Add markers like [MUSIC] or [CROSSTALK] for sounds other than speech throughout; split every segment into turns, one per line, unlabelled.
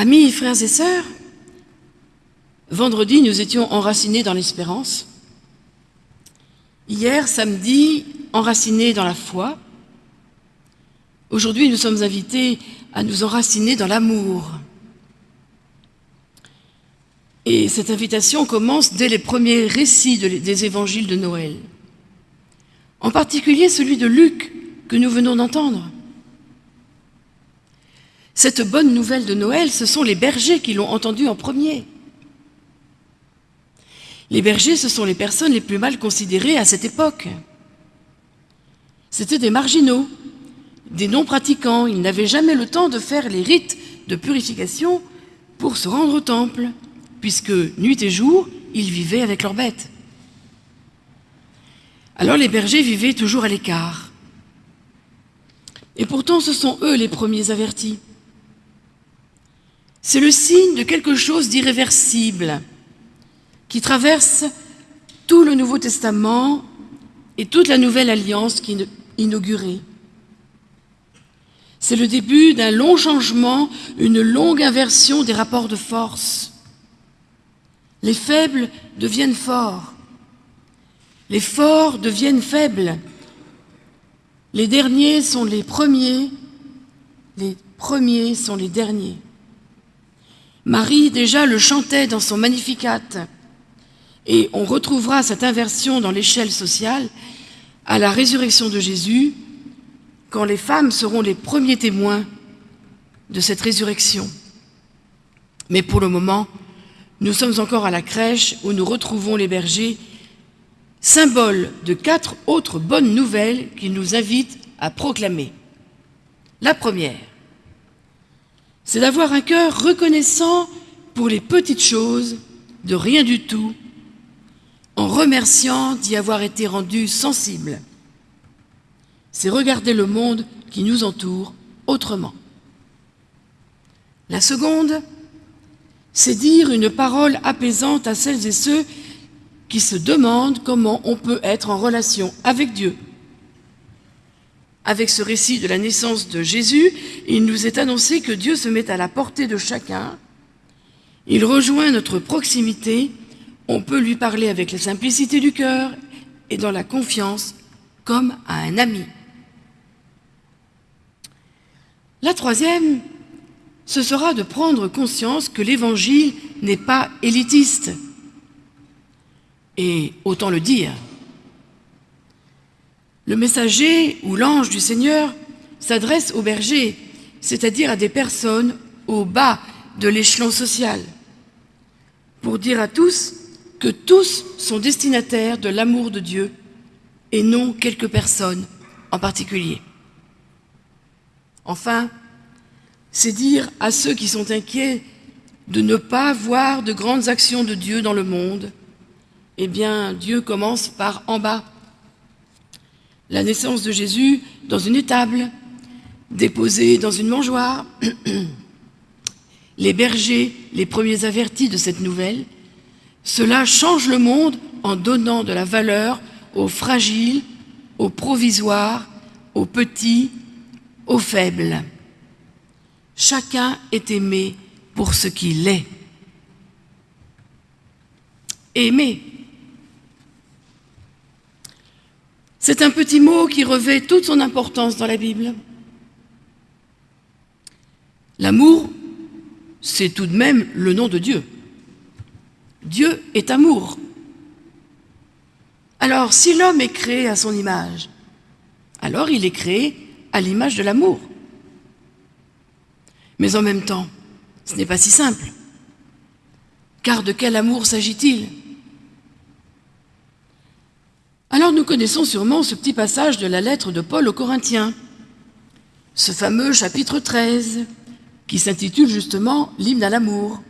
Amis, frères et sœurs, vendredi, nous étions enracinés dans l'espérance. Hier, samedi, enracinés dans la foi. Aujourd'hui, nous sommes invités à nous enraciner dans l'amour. Et cette invitation commence dès les premiers récits des évangiles de Noël. En particulier celui de Luc que nous venons d'entendre. Cette bonne nouvelle de Noël, ce sont les bergers qui l'ont entendue en premier. Les bergers, ce sont les personnes les plus mal considérées à cette époque. C'étaient des marginaux, des non-pratiquants. Ils n'avaient jamais le temps de faire les rites de purification pour se rendre au temple puisque nuit et jour, ils vivaient avec leurs bêtes. Alors les bergers vivaient toujours à l'écart. Et pourtant, ce sont eux les premiers avertis. C'est le signe de quelque chose d'irréversible qui traverse tout le Nouveau Testament et toute la Nouvelle Alliance qui est inaugurée. C'est le début d'un long changement, une longue inversion des rapports de force. Les faibles deviennent forts. Les forts deviennent faibles. Les derniers sont les premiers. Les premiers sont les derniers. Marie déjà le chantait dans son Magnificat. Et on retrouvera cette inversion dans l'échelle sociale à la résurrection de Jésus, quand les femmes seront les premiers témoins de cette résurrection. Mais pour le moment, nous sommes encore à la crèche où nous retrouvons les bergers, symbole de quatre autres bonnes nouvelles qui nous invitent à proclamer. La première, c'est d'avoir un cœur reconnaissant pour les petites choses, de rien du tout, en remerciant d'y avoir été rendu sensible. C'est regarder le monde qui nous entoure autrement. La seconde, c'est dire une parole apaisante à celles et ceux qui se demandent comment on peut être en relation avec Dieu. Avec ce récit de la naissance de Jésus, il nous est annoncé que Dieu se met à la portée de chacun. Il rejoint notre proximité. On peut lui parler avec la simplicité du cœur et dans la confiance comme à un ami. La troisième, ce sera de prendre conscience que l'Évangile n'est pas élitiste. Et autant le dire, le messager ou l'ange du Seigneur s'adresse aux bergers, c'est-à-dire à des personnes au bas de l'échelon social, pour dire à tous que tous sont destinataires de l'amour de Dieu et non quelques personnes en particulier. Enfin, c'est dire à ceux qui sont inquiets de ne pas voir de grandes actions de Dieu dans le monde, eh bien, Dieu commence par en bas. La naissance de Jésus dans une étable, déposée dans une mangeoire. [CLEARS THROAT] Les bergers, les premiers avertis de cette nouvelle, cela change le monde en donnant de la valeur aux fragiles, aux provisoires, aux petits, aux faibles. Chacun est aimé pour ce qu'il est. Aimer. C'est un petit mot qui revêt toute son importance dans la Bible. L'amour, c'est tout de même le nom de Dieu. Dieu est amour. Alors, si l'homme est créé à son image, alors il est créé à l'image de l'amour. Mais en même temps, ce n'est pas si simple. Car de quel amour s'agit-il? Alors nous connaissons sûrement ce petit passage de la lettre de Paul aux Corinthiens, ce fameux chapitre 13, qui s'intitule justement l'hymne à l'amour.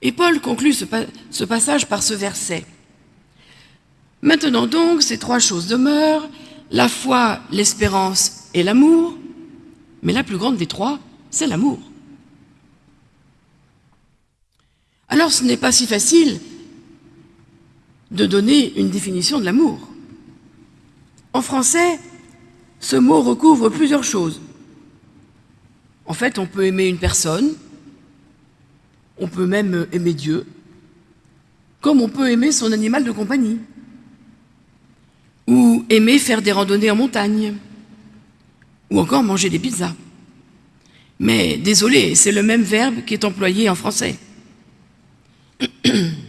Et Paul conclut ce, passage par ce verset. Maintenant donc, ces trois choses demeurent, la foi, l'espérance et l'amour, mais la plus grande des trois, c'est l'amour. Alors ce n'est pas si facile de donner une définition de l'amour. En français, ce mot recouvre plusieurs choses. En fait, on peut aimer une personne, on peut même aimer Dieu, comme on peut aimer son animal de compagnie, ou aimer faire des randonnées en montagne, ou encore manger des pizzas. Mais désolé, c'est le même verbe qui est employé en français. [CLEARS THROAT]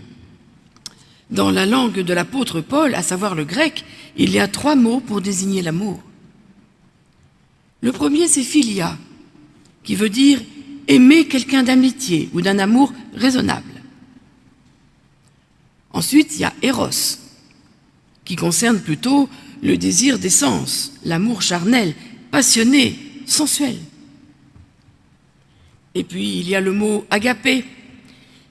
Dans la langue de l'apôtre Paul, à savoir le grec, il y a trois mots pour désigner l'amour. Le premier, c'est philia, qui veut dire aimer quelqu'un d'amitié ou d'un amour raisonnable. Ensuite, il y a Eros, qui concerne plutôt le désir des sens, l'amour charnel, passionné, sensuel. Et puis, il y a le mot agapé,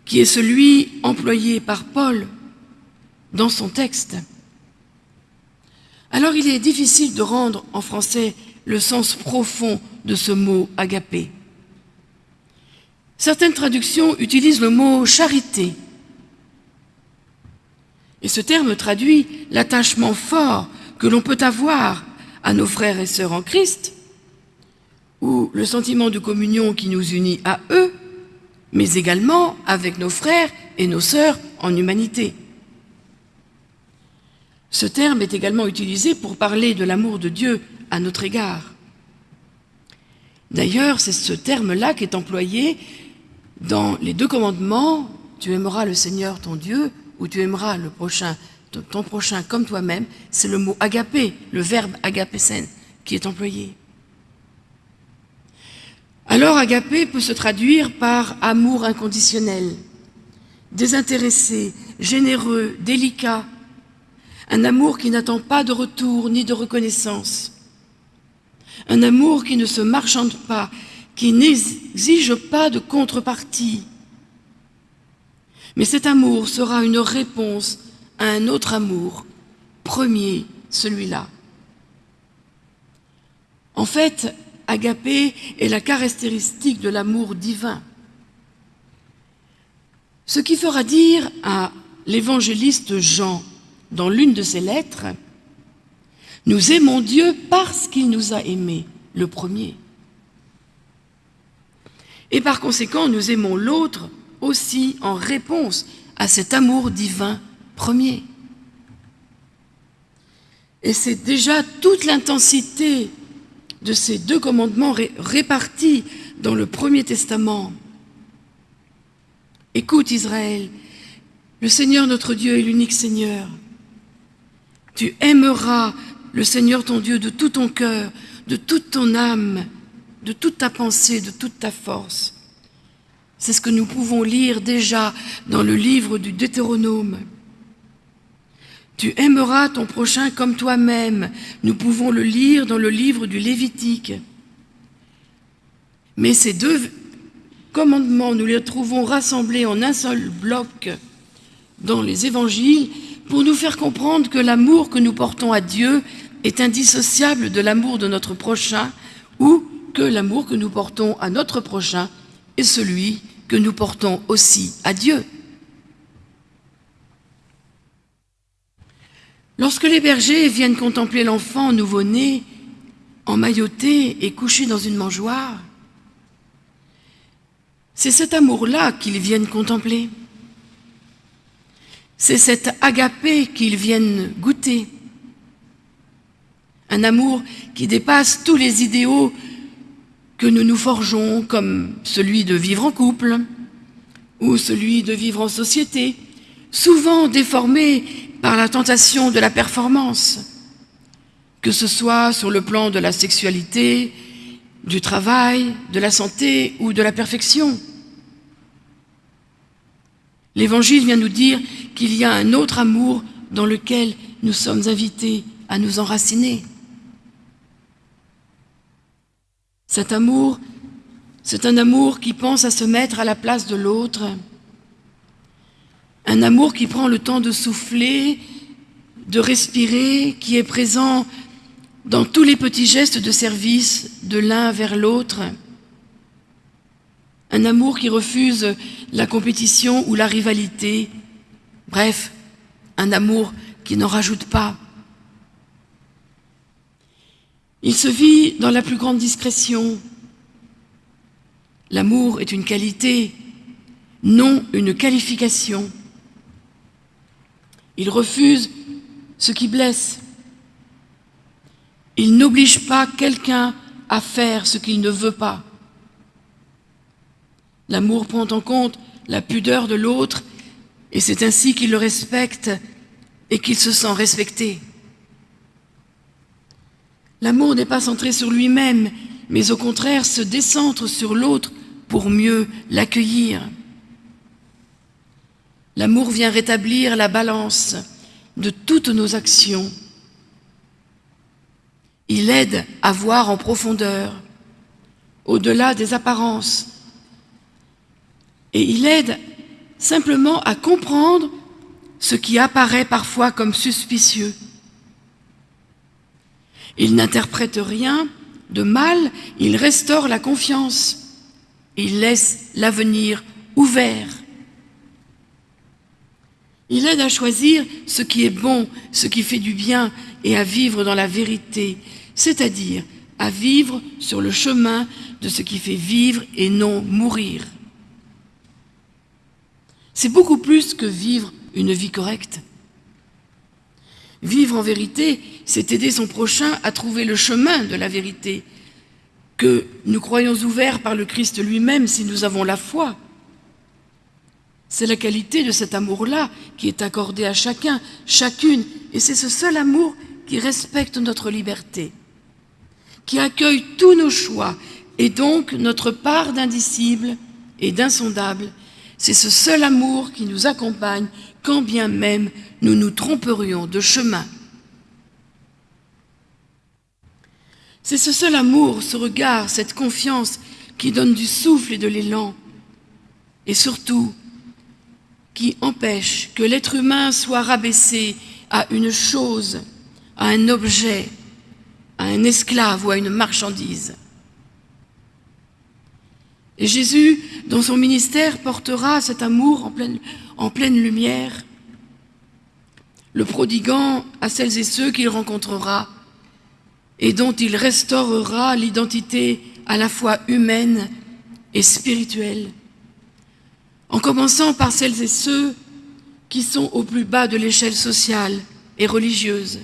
qui est celui employé par Paul dans son texte. Alors, il est difficile de rendre en français le sens profond de ce mot agapé. Certaines traductions utilisent le mot charité. Et ce terme traduit l'attachement fort que l'on peut avoir à nos frères et sœurs en Christ, ou le sentiment de communion qui nous unit à eux, mais également avec nos frères et nos sœurs en humanité. Ce terme est également utilisé pour parler de l'amour de Dieu à notre égard. D'ailleurs, c'est ce terme-là qui est employé dans les deux commandements, tu aimeras le Seigneur ton Dieu, ou tu aimeras le prochain, ton prochain comme toi-même, c'est le mot agapé, le verbe agapesen, qui est employé. Alors agapé peut se traduire par amour inconditionnel, désintéressé, généreux, délicat, un amour qui n'attend pas de retour ni de reconnaissance, un amour qui ne se marchande pas, qui n'exige pas de contrepartie. Mais cet amour sera une réponse à un autre amour, premier, celui-là. En fait, agapé est la caractéristique de l'amour divin. Ce qui fera dire à l'évangéliste Jean, dans l'une de ses lettres, nous aimons Dieu parce qu'il nous a aimés, le premier. Et par conséquent, nous aimons l'autre aussi en réponse à cet amour divin premier. Et c'est déjà toute l'intensité de ces deux commandements répartis dans le Premier Testament. Écoute Israël, le Seigneur notre Dieu est l'unique Seigneur. Tu aimeras le Seigneur ton Dieu de tout ton cœur, de toute ton âme, de toute ta pensée, de toute ta force. C'est ce que nous pouvons lire déjà dans le livre du Deutéronome. Tu aimeras ton prochain comme toi-même. Nous pouvons le lire dans le livre du Lévitique. Mais ces deux commandements, nous les trouvons rassemblés en un seul bloc dans les évangiles pour nous faire comprendre que l'amour que nous portons à Dieu est indissociable de l'amour de notre prochain ou que l'amour que nous portons à notre prochain est celui que nous portons aussi à Dieu. Lorsque les bergers viennent contempler l'enfant nouveau-né, emmailloté et couché dans une mangeoire, c'est cet amour-là qu'ils viennent contempler. C'est cet agapé qu'ils viennent goûter. Un amour qui dépasse tous les idéaux que nous nous forgeons, comme celui de vivre en couple ou celui de vivre en société, souvent déformé par la tentation de la performance, que ce soit sur le plan de la sexualité, du travail, de la santé ou de la perfection. L'Évangile vient nous dire qu'il y a un autre amour dans lequel nous sommes invités à nous enraciner. Cet amour, c'est un amour qui pense à se mettre à la place de l'autre, un amour qui prend le temps de souffler, de respirer, qui est présent dans tous les petits gestes de service de l'un vers l'autre. Un amour qui refuse la compétition ou la rivalité. Bref, un amour qui n'en rajoute pas. Il se vit dans la plus grande discrétion. L'amour est une qualité, non une qualification. Il refuse ce qui blesse. Il n'oblige pas quelqu'un à faire ce qu'il ne veut pas. L'amour prend en compte la pudeur de l'autre et c'est ainsi qu'il le respecte et qu'il se sent respecté. L'amour n'est pas centré sur lui-même, mais au contraire se décentre sur l'autre pour mieux l'accueillir. L'amour vient rétablir la balance de toutes nos actions. Il aide à voir en profondeur, au-delà des apparences. Et il aide simplement à comprendre ce qui apparaît parfois comme suspicieux. Il n'interprète rien de mal, il restaure la confiance. Il laisse l'avenir ouvert. Il aide à choisir ce qui est bon, ce qui fait du bien et à vivre dans la vérité, c'est-à-dire à vivre sur le chemin de ce qui fait vivre et non mourir. C'est beaucoup plus que vivre une vie correcte. Vivre en vérité, c'est aider son prochain à trouver le chemin de la vérité, que nous croyons ouvert par le Christ lui-même si nous avons la foi. C'est la qualité de cet amour-là qui est accordé à chacun, chacune, et c'est ce seul amour qui respecte notre liberté, qui accueille tous nos choix, et donc notre part d'indicible et d'insondable, c'est ce seul amour qui nous accompagne quand bien même nous nous tromperions de chemin. C'est ce seul amour, ce regard, cette confiance qui donne du souffle et de l'élan, et surtout qui empêche que l'être humain soit rabaissé à une chose, à un objet, à un esclave ou à une marchandise. Et Jésus, dans son ministère, portera cet amour en pleine, lumière, le prodiguant à celles et ceux qu'il rencontrera et dont il restaurera l'identité à la fois humaine et spirituelle, en commençant par celles et ceux qui sont au plus bas de l'échelle sociale et religieuse,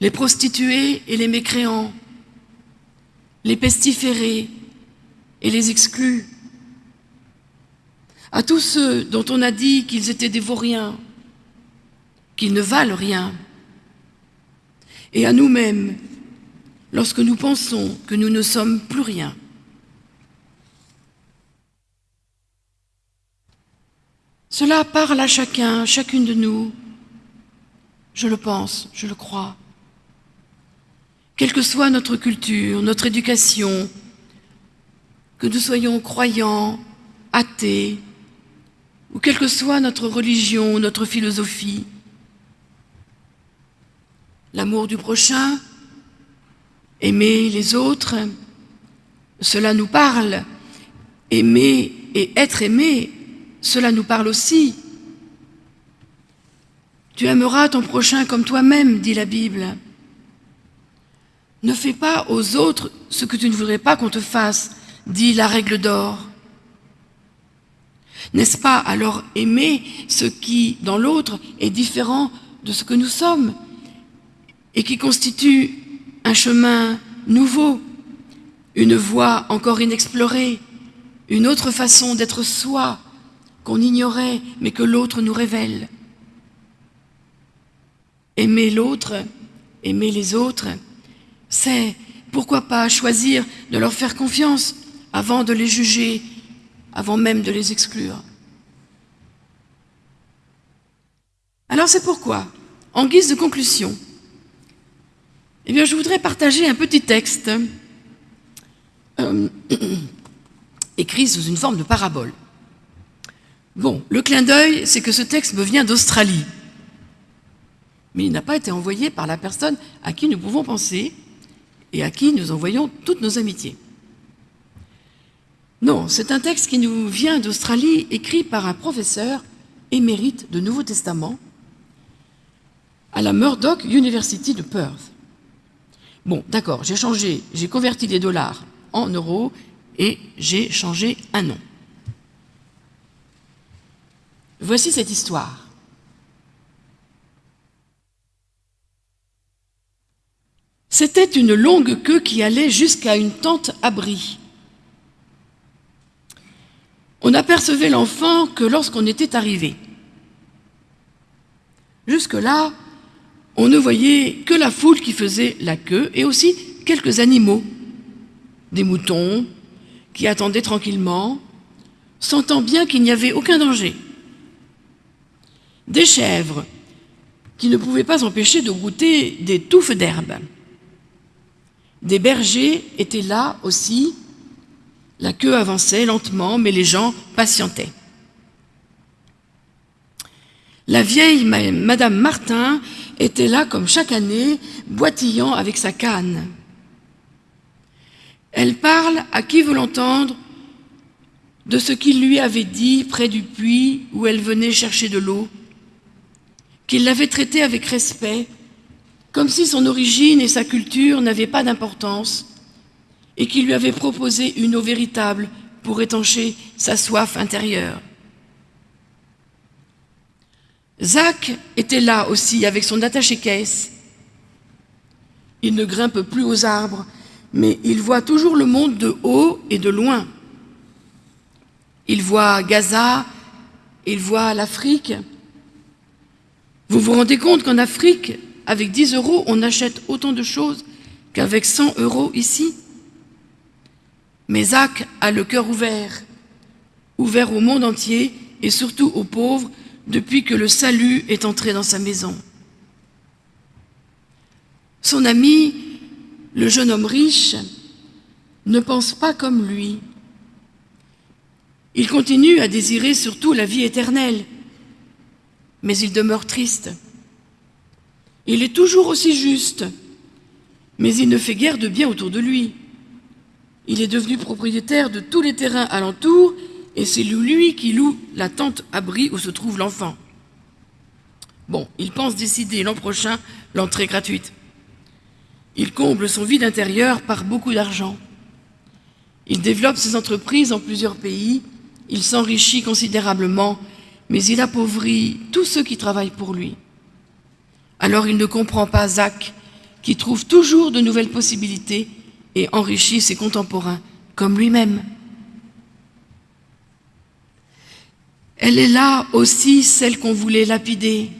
les prostituées et les mécréants, les pestiférés, et les exclut. À tous ceux dont on a dit qu'ils étaient des vauriens, qu'ils ne valent rien. Et à nous-mêmes, lorsque nous pensons que nous ne sommes plus rien. Cela parle à chacun, chacune de nous. Je le pense, je le crois. Quelle que soit notre culture, notre éducation, que nous soyons croyants, athées, ou quelle que soit notre religion, notre philosophie. L'amour du prochain, aimer les autres, cela nous parle. Aimer et être aimé, cela nous parle aussi. Tu aimeras ton prochain comme toi-même, dit la Bible. Ne fais pas aux autres ce que tu ne voudrais pas qu'on te fasse, dit la règle d'or. N'est-ce pas alors aimer ce qui, dans l'autre, est différent de ce que nous sommes et qui constitue un chemin nouveau, une voie encore inexplorée, une autre façon d'être soi qu'on ignorait mais que l'autre nous révèle? Aimer l'autre, aimer les autres, c'est, pourquoi pas, choisir de leur faire confiance, avant de les juger, avant même de les exclure. Alors c'est pourquoi, en guise de conclusion, eh bien, je voudrais partager un petit texte euh, [CLEARS THROAT] écrit sous une forme de parabole. Bon, le clin d'œil, c'est que ce texte me vient d'Australie. Mais il n'a pas été envoyé par la personne à qui nous pouvons penser et à qui nous envoyons toutes nos amitiés. Non, c'est un texte qui nous vient d'Australie, écrit par un professeur émérite de Nouveau Testament à la Murdoch University de Perth. Bon, d'accord, j'ai changé, j'ai converti les dollars en euros et j'ai changé un nom. Voici cette histoire. C'était une longue queue qui allait jusqu'à une tente abri. On n'apercevait l'enfant que lorsqu'on était arrivé. Jusque-là, on ne voyait que la foule qui faisait la queue et aussi quelques animaux, des moutons qui attendaient tranquillement, sentant bien qu'il n'y avait aucun danger, des chèvres qui ne pouvaient pas empêcher de goûter des touffes d'herbe. Des bergers étaient là aussi, la queue avançait lentement, mais les gens patientaient. La vieille Madame Martin était là comme chaque année, boitillant avec sa canne. Elle parle à qui veut l'entendre de ce qu'il lui avait dit près du puits où elle venait chercher de l'eau, qu'il l'avait traité avec respect, comme si son origine et sa culture n'avaient pas d'importance, et qu'il lui avait proposé une eau véritable pour étancher sa soif intérieure. Zach était là aussi avec son attaché-caisse. Il ne grimpe plus aux arbres, mais il voit toujours le monde de haut et de loin. Il voit Gaza, il voit l'Afrique. Vous vous rendez compte qu'en Afrique, avec 10 euros, on achète autant de choses qu'avec 100 euros ici? Mais Zach a le cœur ouvert, ouvert au monde entier et surtout aux pauvres depuis que le salut est entré dans sa maison. Son ami, le jeune homme riche, ne pense pas comme lui. Il continue à désirer surtout la vie éternelle, mais il demeure triste. Il est toujours aussi juste, mais il ne fait guère de bien autour de lui. Il est devenu propriétaire de tous les terrains alentours et c'est lui qui loue la tente abri où se trouve l'enfant. Bon, il pense décider l'an prochain l'entrée gratuite. Il comble son vide intérieur par beaucoup d'argent. Il développe ses entreprises en plusieurs pays, il s'enrichit considérablement, mais il appauvrit tous ceux qui travaillent pour lui. Alors il ne comprend pas Zach, qui trouve toujours de nouvelles possibilités et enrichit ses contemporains, comme lui-même. Elle est là aussi celle qu'on voulait lapider.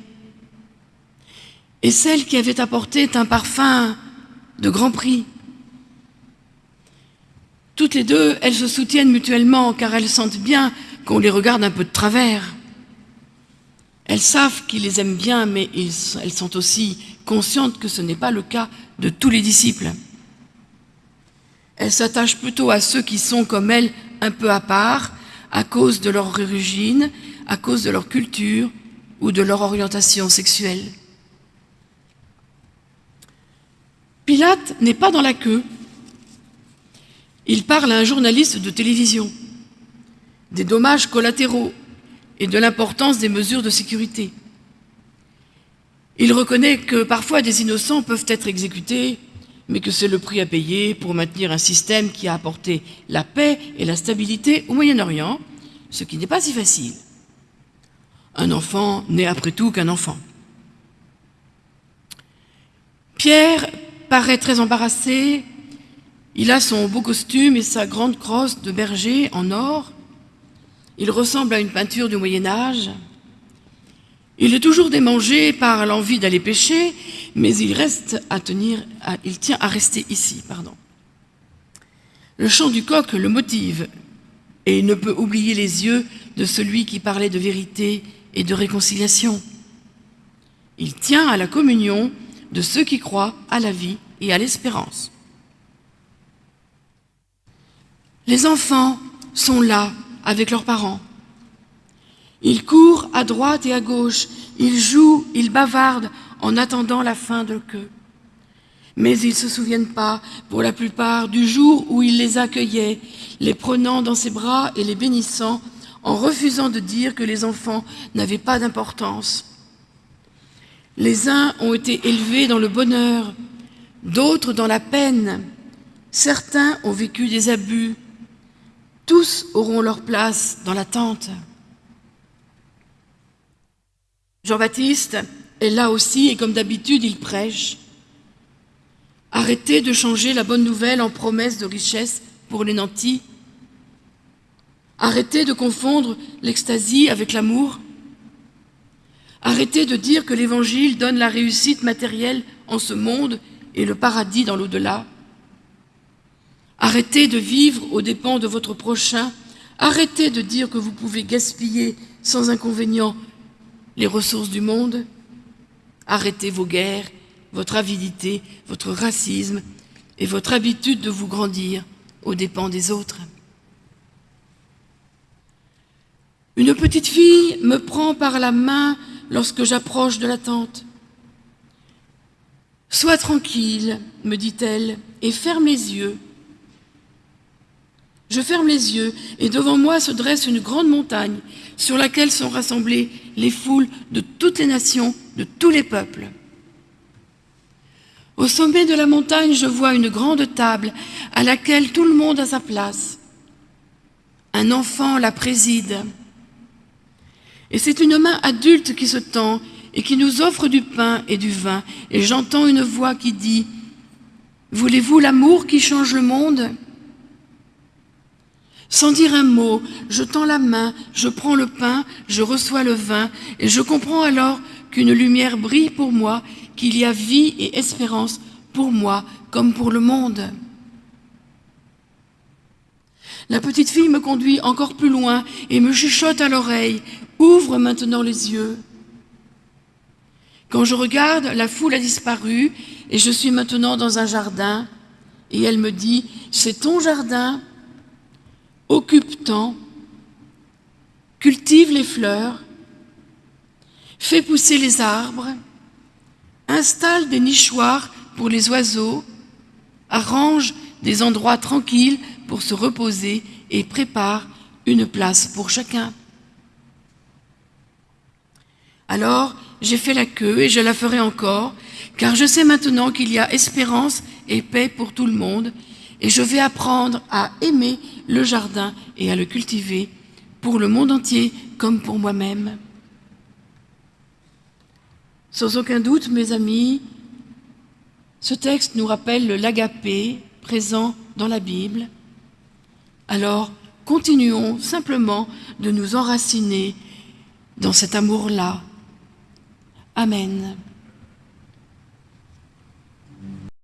Et celle qui avait apporté un parfum de grand prix. Toutes les deux, elles se soutiennent mutuellement car elles sentent bien qu'on les regarde un peu de travers. Elles savent qu'ils les aiment bien, mais elles sont aussi conscientes que ce n'est pas le cas de tous les disciples. Elles s'attachent plutôt à ceux qui sont comme elles un peu à part, à cause de leur origine, à cause de leur culture ou de leur orientation sexuelle. Pilate n'est pas dans la queue. Il parle à un journaliste de télévision des dommages collatéraux et de l'importance des mesures de sécurité. Il reconnaît que parfois des innocents peuvent être exécutés, mais que c'est le prix à payer pour maintenir un système qui a apporté la paix et la stabilité au Moyen-Orient, ce qui n'est pas si facile. Un enfant n'est après tout qu'un enfant. Pierre paraît très embarrassé. Il a son beau costume et sa grande crosse de berger en or. Il ressemble à une peinture du Moyen-Âge. Il est toujours démangé par l'envie d'aller pêcher, mais il reste à tenir, tient à rester ici, pardon. Le chant du coq le motive et il ne peut oublier les yeux de celui qui parlait de vérité et de réconciliation. Il tient à la communion de ceux qui croient à la vie et à l'espérance. Les enfants sont là avec leurs parents. Ils courent à droite et à gauche, ils jouent, ils bavardent en attendant la fin de queue. Mais ils ne se souviennent pas, pour la plupart, du jour où il les accueillait, les prenant dans ses bras et les bénissant, en refusant de dire que les enfants n'avaient pas d'importance. Les uns ont été élevés dans le bonheur, d'autres dans la peine. Certains ont vécu des abus. Tous auront leur place dans la tente. Jean-Baptiste est là aussi et comme d'habitude, il prêche. Arrêtez de changer la bonne nouvelle en promesse de richesse pour les nantis. Arrêtez de confondre l'extasie avec l'amour. Arrêtez de dire que l'Évangile donne la réussite matérielle en ce monde et le paradis dans l'au-delà. Arrêtez de vivre aux dépens de votre prochain. Arrêtez de dire que vous pouvez gaspiller sans inconvénient les ressources du monde. Arrêtez vos guerres, votre avidité, votre racisme et votre habitude de vous grandir aux dépens des autres. Une petite fille me prend par la main lorsque j'approche de la tente. Sois tranquille, me dit-elle, et ferme les yeux. Je ferme les yeux, et devant moi se dresse une grande montagne sur laquelle sont rassemblées les foules de toutes les nations, de tous les peuples. Au sommet de la montagne, je vois une grande table à laquelle tout le monde a sa place. Un enfant la préside. Et c'est une main adulte qui se tend et qui nous offre du pain et du vin. Et j'entends une voix qui dit « Voulez-vous l'amour qui change le monde ?» Sans dire un mot, je tends la main, je prends le pain, je reçois le vin, et je comprends alors qu'une lumière brille pour moi, qu'il y a vie et espérance pour moi comme pour le monde. La petite fille me conduit encore plus loin et me chuchote à l'oreille Ouvre maintenant les yeux. Quand je regarde, la foule a disparu et je suis maintenant dans un jardin. Et elle me dit, c'est ton jardin, occupe-t'en, cultive les fleurs, fais pousser les arbres, installe des nichoirs pour les oiseaux, arrange des endroits tranquilles pour se reposer et prépare une place pour chacun. Alors j'ai fait la queue et je la ferai encore, car je sais maintenant qu'il y a espérance et paix pour tout le monde, et je vais apprendre à aimer le jardin et à le cultiver pour le monde entier comme pour moi-même. Sans aucun doute, mes amis, ce texte nous rappelle l'agapé présent dans la Bible. Alors, continuons simplement de nous enraciner dans cet amour-là Amen.